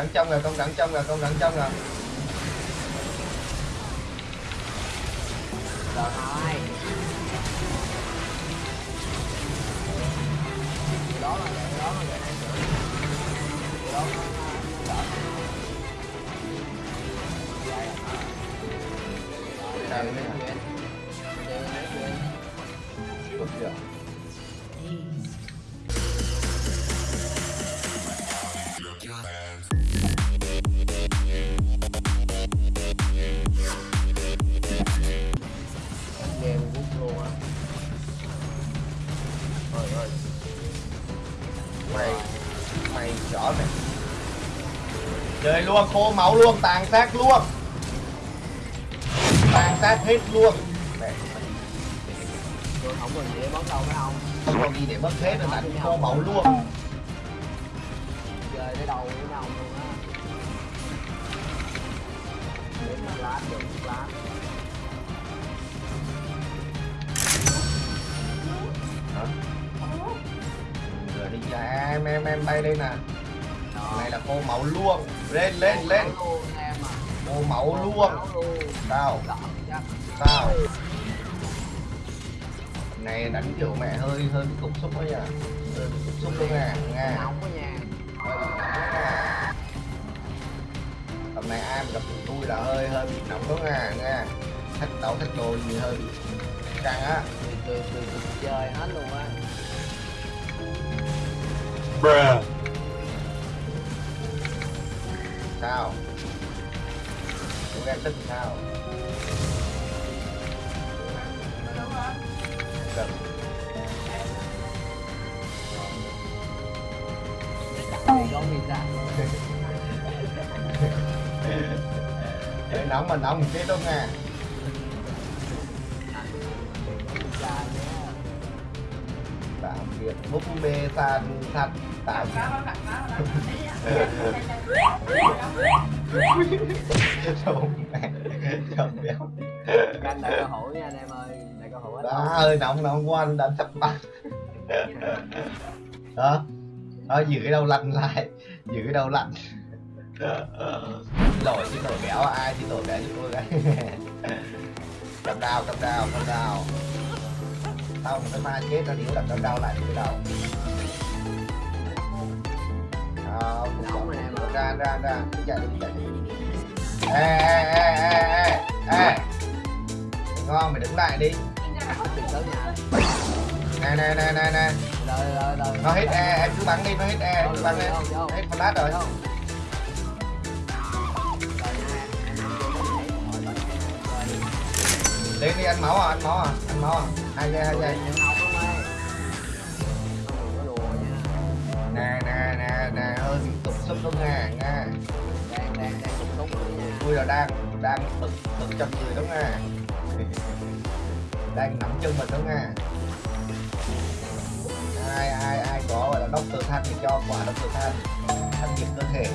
đằng trong rồi con đằng trong rồi con đằng trong rồi rồi đó là vậy đó là vậy đó nó đỡ Sao Mày Mày rõ mày Chơi luôn, khô máu luôn, tàn sát luôn. Tàn sát hết luôn. Mẹ tôi không còn gì để bắn đâu, phải không? Không còn gì để mất hết rồi đánh khô máu luôn. Chơi tới đâu với nhau luôn á. Đến mà lát được, lát. Ra em em em bay đây nè. Này là khô máu luôn lên lên lên. À khô máu luôn sao đỡ chắc sao này đánh kiểu mẹ hơi hơi bị cục xúc đó nha hơi bị cục xúc luôn nha. Nha. nóng quá nha. Tầm này ai mà gặp tôi là hơi hơi bị nóng đó nha nha. Thách đấu thách đồ gì hơi bị căng á. Từ từ từ chơi hết luôn á sao? Chúng em thích sao? Được. thì có pizza Để nóng mà nóng một chết đâu nha tạm biệt búp bê san thật tạm Trông mẹ Trông béo canh đại cơ hội nha anh em ơi. Đại cơ hội hết Đó ơi nóng nóng quá anh đã sắp bắt Đó. Đó giữ cái đầu lạnh lại. Giữ cái đầu lạnh. Lỗi chứ lỗi béo. Ai chứ lỗi béo chứ tôi cái Cầm đao cầm đao cầm đao Sau một cái ma chết nó níu là cầm đao lại cái đầu. Đó, ơi. ra ra ra. Chạy đi chạy đi. Ê ê ê ê ê ê ngon mày đứng lại đi. Nè nè nè nè nè. Nó hết e em cứ bắn đi nó hết e cứ bắn đi. Hết flash rồi. Lên đi ăn máu à ăn máu à ăn máu à hai giây hai giây ơi nè nè nè nè bị cục xúc luôn rồi nha tôi là đang đang bực bực trong người đúng nha. Đang nắm chân mình đúng nha. Ai ai ai có gọi là đốc tơ than thì cho quả đốc tơ than thanh nhiệt cơ thể.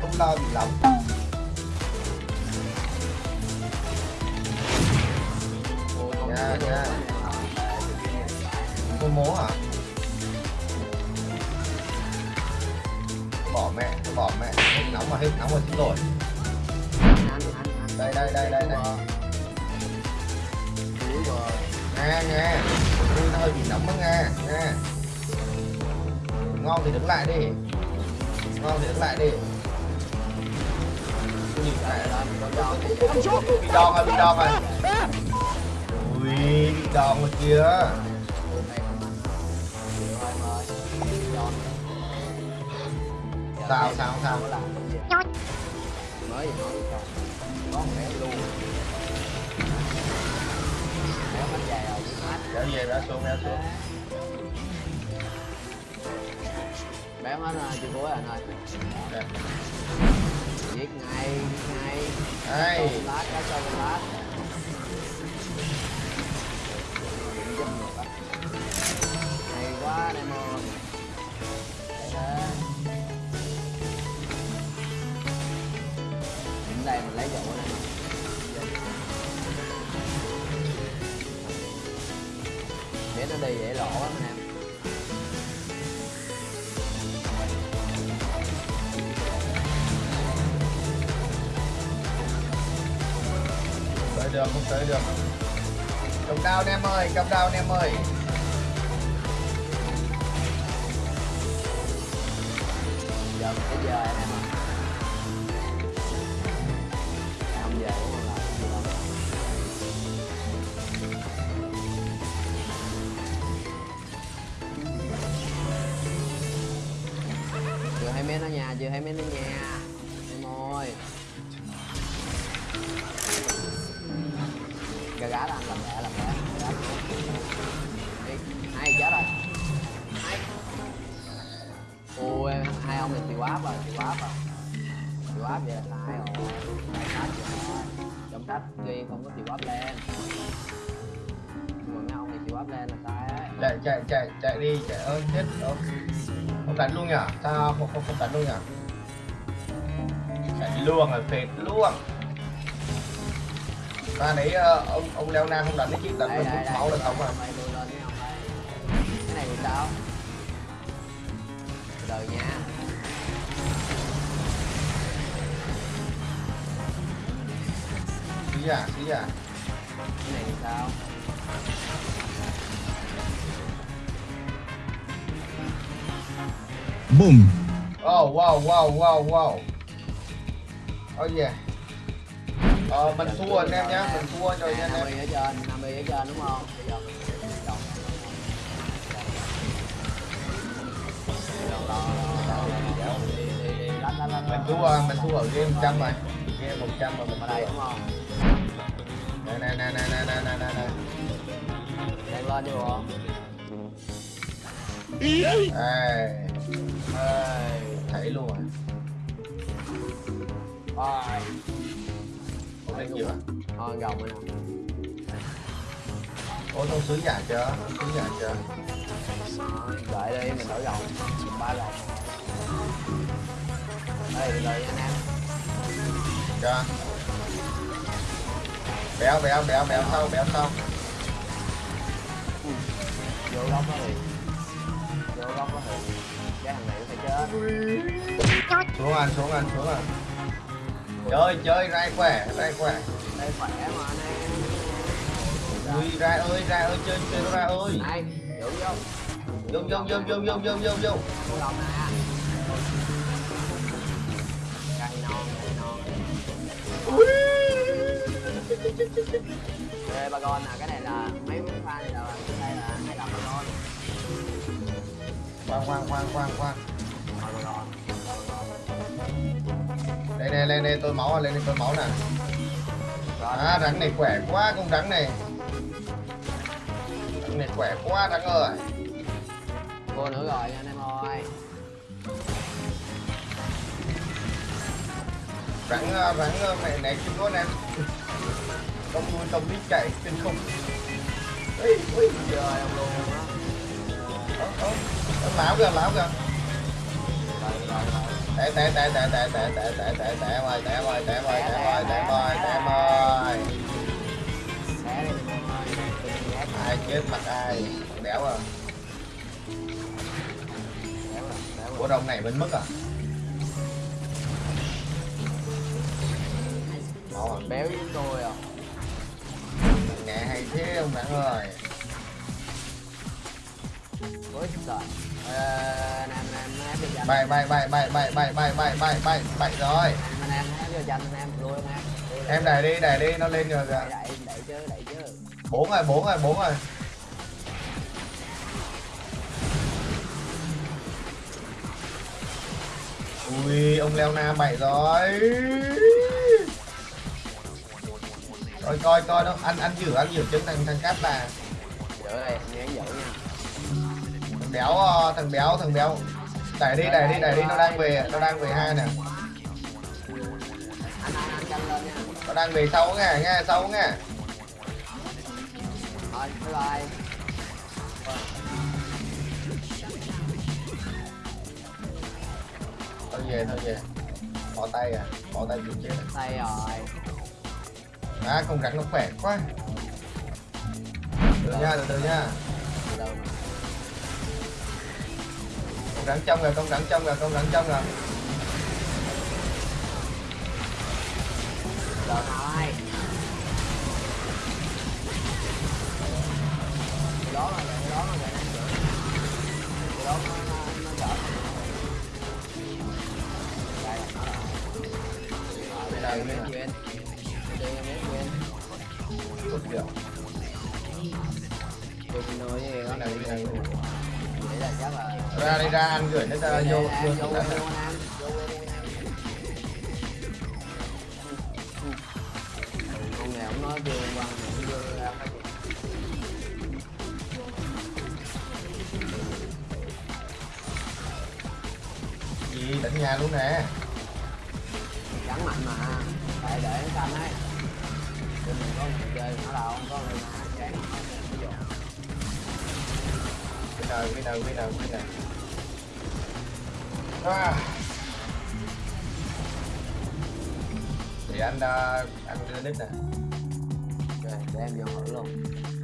Không lo bị lắm Ôi, con cô mố hả bỏ mẹ bỏ mẹ. Hết nóng mà hết nóng rồi xin lỗi đây đây đây đây đây nghe nghe tôi nó hơi bị nóng đó nghe nghe ngon thì đứng lại đi. Ngon thì đứng lại đi. Nhìn lại lên con cho bị đòn rồi bị đòn rồi ui bị đòn rồi kìa Sao, sao, sao? mới gì nói con có mẹ luôn mẹ bánh dài rồi kéo về bé xuống bé xuống bé hết rồi chưa cuối anh ơi giết ngay giết ngay đây Cho lát cá lát nó đi dễ lộ lắm anh em tới được không tới được trồng đao anh em ơi cầm đao anh em ơi. Giờ bây giờ anh em ơi gà gá làm làm mẹ làm mẹ. Đi hai chết rồi? Hai ôi hai ông này chịu áp rồi chịu áp rồi. Chịu áp vậy là sai rồi sai sách rồi trong sách ghi không có chịu áp lên. Mà mấy ông này chịu áp lên là sai ấy. Chạy chạy chạy chạy đi chạy ơi chết rồi, không đánh luôn nhỉ sao không không không đánh luôn nhỉ chạy luôn rồi phệt luôn ta đấy ờ, ông ông leo na không đánh đấy chứ đánh mình hút máu là xong rồi. Mày lùi lên mấy ông đây cái này thì sao từ từ nha. Xí à xí à. Cái này thì sao Boom. oh wow wow wow wow. Oh yeah Ờ, mình thua anh em nhá, mình thua rồi nha anh em. 50 ở trên, 50 ở trên đúng không? Bây giờ mình sẽ đồng. Mình thua, mình thua ở game 100 rồi. Game 100 rồi mình ở đây đúng không? Nè nè nè nè nè nè nè nè. Đang lên đi không? Ê. Ê, thấy luôn rồi. Bye gì mà thôi gồng rồi nè ôi thông sứ giả chưa thông sứ giả chưa đợi đi mình đổi gồng. Ba gồng. Đây nha anh em. Chưa béo béo béo béo sau béo sau vô góc đó thì vô góc đó thì cái thằng này nó phải chết. Xuống ăn xuống ăn xuống ăn chơi chơi rai khỏe rai khỏe. Đây khỏe mà anh ui rai ơi rai ơi chơi chơi ra ơi. Này giữ vô. Vô vô vô vô vô vô vô vô. Vô lòng nè cây non cây non. Ê, ba con nè cái này là mấy miếng pha này là đây là hai đồng ba con. Khoan khoan khoan khoan khoan này lên đây tôi máu lên đây tôi máu nè. À rắn này khỏe quá con rắn này. Rắn này khỏe quá rắn ơi. Vô nữa rồi anh em ơi. Rắn ờ, rắn ờ, mẹ này chưa có em công nuôi công đi chạy trên không ui ui chơi ông luôn á. Ơ, ơ, ơ, lão kìa lão kìa. Rồi rồi rồi té té té té té té té té té té em ơi té em ơi té em ơi ơi ơi ơi ai chết mặt ai đéo à? Rồi đồng này bên mức à? À béo với tôi à. Mẹ hay thế ông bạn ơi? Ôi trời bảy bảy bảy bảy bảy bảy bảy bảy bảy bảy bảy rồi em đẩy đi đẩy đi nó lên rồi kìa bốn rồi bốn rồi bốn rồi ui ông leo na bảy rồi rồi coi coi nó ăn ăn dữ ăn dữ chân thằng thằng cát là giữ đây anh nhớ giữ thằng béo ờ, thằng béo thằng béo. Đẩy đi đẩy đi đẩy đi, nó đang về, nó đang về hai nè nó đang về sau nghe nghe sau nghe thôi bye bye thôi về thôi về. Bỏ tay à bỏ tay chịu chết tay rồi à con rắn nó khỏe quá. Từ nha, từ từ nha. từ từ rắn trong rồi con rắn trong rồi con rắn trong rồi rồi đó là đó là đó nó nó đây đây đây ra đây ra ăn gửi nó ra vô. Nè, con ông nói chưa quan cũng vô ra gì? Tỉnh nhà luôn nè. Chẳng mạnh mà. Tại để nó xanh ấy. Cho mình có người chơi nó đâu không có người mà chán winner winner winner winner à. thì anh uh, anh đưa nít nè rồi để em vô hỏi luôn